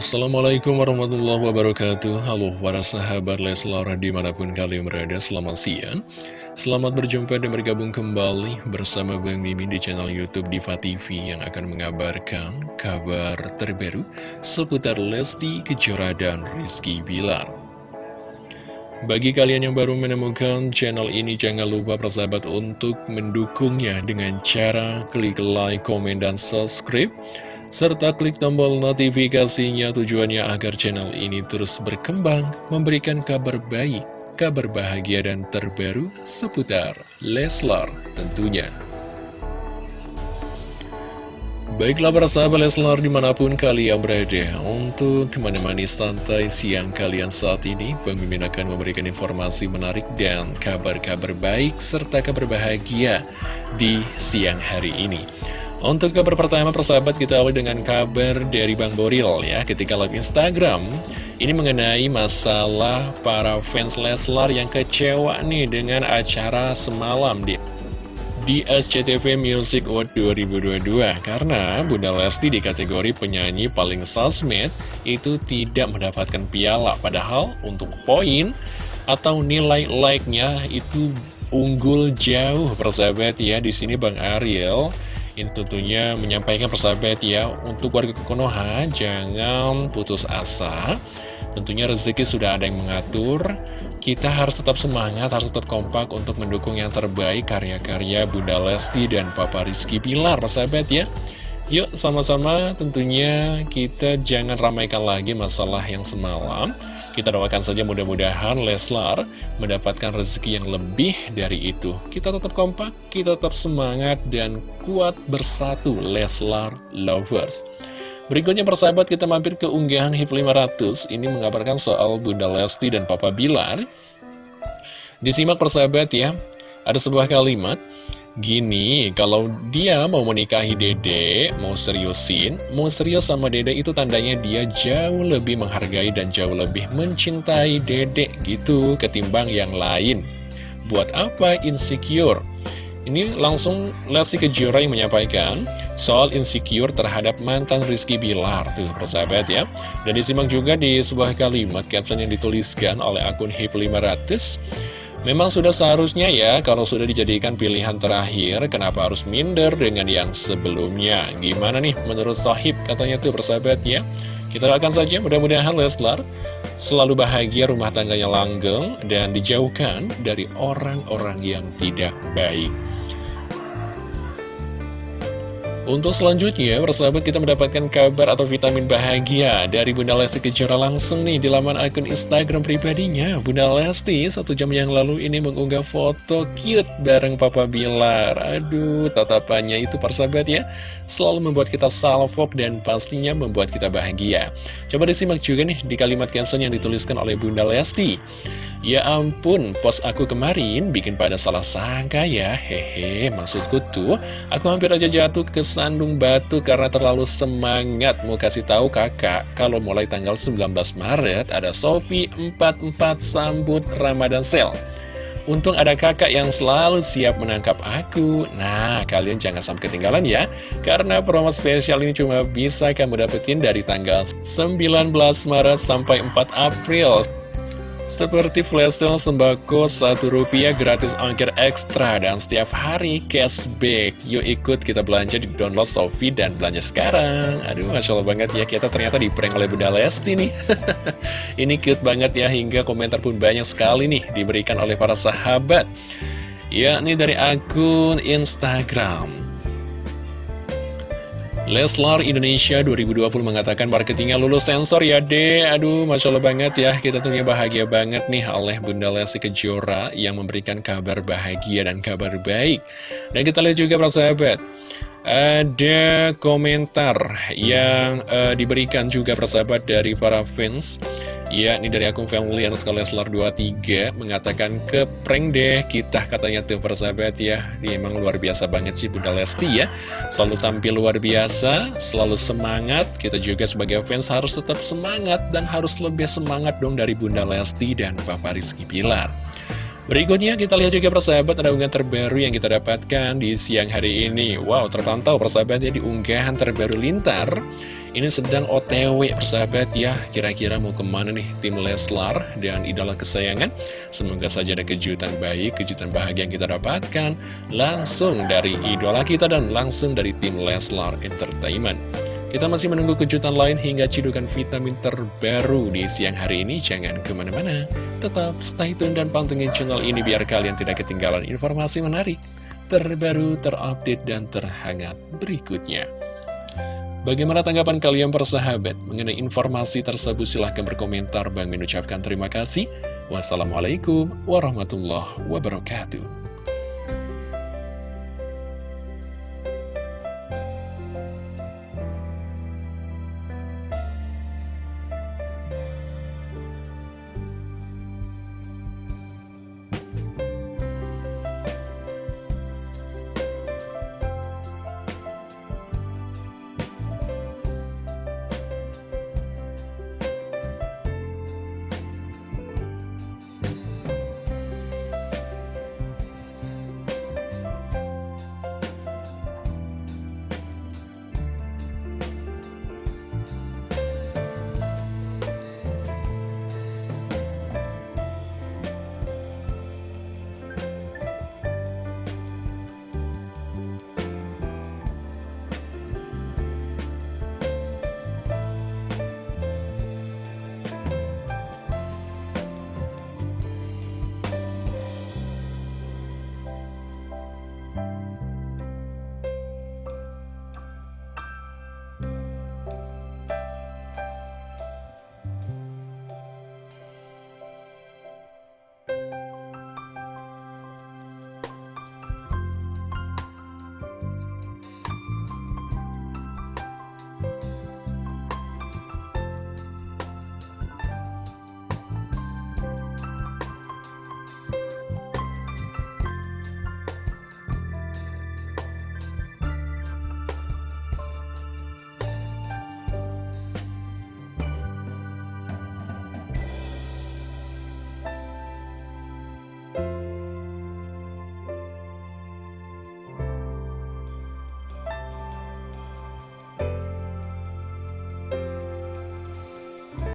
Assalamualaikum warahmatullahi wabarakatuh. Halo para sahabat Leslar di mana pun kalian berada selamat siang. Selamat berjumpa dan bergabung kembali bersama Bang Mimin di channel Youtube Diva TV Yang akan mengabarkan kabar terbaru seputar Lesti Kejora dan Rizky Bilar. Bagi kalian yang baru menemukan channel ini, jangan lupa persahabat untuk mendukungnya dengan cara klik like, komen, dan subscribe serta klik tombol notifikasinya tujuannya agar channel ini terus berkembang, memberikan kabar baik, kabar bahagia dan terbaru seputar Leslar tentunya. Baiklah para sahabat Leslar di mana pun kalian berada Untuk menemani santai siang kalian saat ini Pemimpin akan memberikan informasi menarik dan kabar-kabar baik Serta kabar bahagia di siang hari ini untuk kabar pertama persahabat kita awali dengan kabar dari Bang Boril ya. Ketika live Instagram Ini mengenai masalah para fans Leslar yang kecewa nih dengan acara semalam di di SCTV Music Award 2022 Karena Bunda Lesti di kategori penyanyi paling sosmed itu tidak mendapatkan piala. Padahal untuk poin atau nilai like-nya itu unggul jauh persahabat ya. Di sini Bang Ariel ini tentunya menyampaikan persahabat ya Untuk warga Konoha jangan putus asa. Tentunya rezeki sudah ada yang mengatur. Kita harus tetap semangat, harus tetap kompak Untuk mendukung yang terbaik karya-karya Bunda Lesti dan Papa Rizky Pilar persahabat ya. Yuk sama-sama. Tentunya kita jangan ramaikan lagi masalah yang semalam kita doakan saja mudah-mudahan Leslar mendapatkan rezeki yang lebih dari itu. Kita tetap kompak, kita tetap semangat dan kuat bersatu Leslar Lovers. Berikutnya persahabat kita mampir ke unggahan HIP 500 Ini mengabarkan soal Bunda Lesti dan Papa Bilar Disimak persahabat ya Ada sebuah kalimat Gini, kalau dia mau menikahi dede, mau seriusin, mau serius sama dede itu tandanya dia jauh lebih menghargai dan jauh lebih mencintai dede gitu ketimbang yang lain. Buat apa insecure? Ini langsung Lesti Kejora yang menyampaikan soal insecure terhadap mantan Rizky Bilar tuh persahabat ya. Dan disimak juga di sebuah kalimat caption yang dituliskan oleh akun HIP 500 Memang sudah seharusnya ya, kalau sudah dijadikan pilihan terakhir, kenapa harus minder dengan yang sebelumnya? Gimana nih menurut Sohib katanya tuh persahabat ya? Kita doakan saja mudah-mudahan Leslar selalu bahagia rumah tangganya langgeng dan dijauhkan dari orang-orang yang tidak baik. Untuk selanjutnya, persahabat kita mendapatkan kabar atau vitamin bahagia dari Bunda Lesti Kejora langsung nih di laman akun Instagram pribadinya. Bunda Lesti satu jam yang lalu ini mengunggah foto cute bareng Papa Bilar. Aduh, tatapannya itu persahabat ya, selalu membuat kita salvok dan pastinya membuat kita bahagia. Coba disimak juga nih di kalimat caption yang dituliskan oleh Bunda Lesti. Ya ampun, pos aku kemarin bikin pada salah sangka ya, hehe, maksudku tuh, aku hampir aja jatuh ke sandung batu karena terlalu semangat. Mau kasih tahu kakak, kalau mulai tanggal 19 Maret ada Sofi 44 sambut Ramadan Sale. Untung ada kakak yang selalu siap menangkap aku. Nah, kalian jangan sampai ketinggalan ya Karena promo spesial ini cuma bisa kamu dapetin dari tanggal 19 Maret sampai 4 April seperti flash sale sembako satu rupiah gratis ongkir ekstra dan setiap hari cashback. Yuk ikut kita belanja di download Sofi dan belanja sekarang. Aduh, Masya Allah banget ya, kita ternyata di prank oleh Bunda Lesti nih. Ini cute banget ya, hingga komentar pun banyak sekali nih diberikan oleh para sahabat. Ya, ini dari akun Instagram. Leslar Indonesia 2020 mengatakan marketingnya lulus sensor ya deh Aduh Masya Allah banget ya. Kita tentunya bahagia banget nih oleh Bunda Lesti Kejora Yang memberikan kabar bahagia dan kabar baik. Dan kita lihat juga para sahabat. Ada komentar yang uh, diberikan juga persahabat dari para fans Ya, ini dari akun family underscore Leslar 23 mengatakan ke prank deh kita katanya tuh persahabat ya. Dia emang luar biasa banget sih Bunda Lesti ya. Selalu tampil luar biasa, selalu semangat. Kita juga sebagai fans harus tetap semangat dan harus lebih semangat dong dari Bunda Lesti dan Papa Rizky Pilar. Berikutnya kita lihat juga persahabat ada unggahan terbaru yang kita dapatkan di siang hari ini. Wow terpantau persahabat ya di unggahan terbaru Lintar. Ini sedang otw persahabat ya. Kira-kira mau ke mana nih tim Leslar dan idola kesayangan? Semoga saja ada kejutan baik, kejutan bahagia yang kita dapatkan Langsung dari idola kita dan langsung dari tim Leslar Entertainment kita masih menunggu kejutan lain hingga cidukan vitamin terbaru di siang hari ini. Jangan ke mana-mana, tetap stay tune dan pantengin channel ini biar kalian tidak ketinggalan informasi menarik, terbaru, terupdate, dan terhangat berikutnya. Bagaimana tanggapan kalian persahabat mengenai informasi tersebut? Silahkan berkomentar. Bang mengucapkan terima kasih. Wassalamualaikum warahmatullahi wabarakatuh.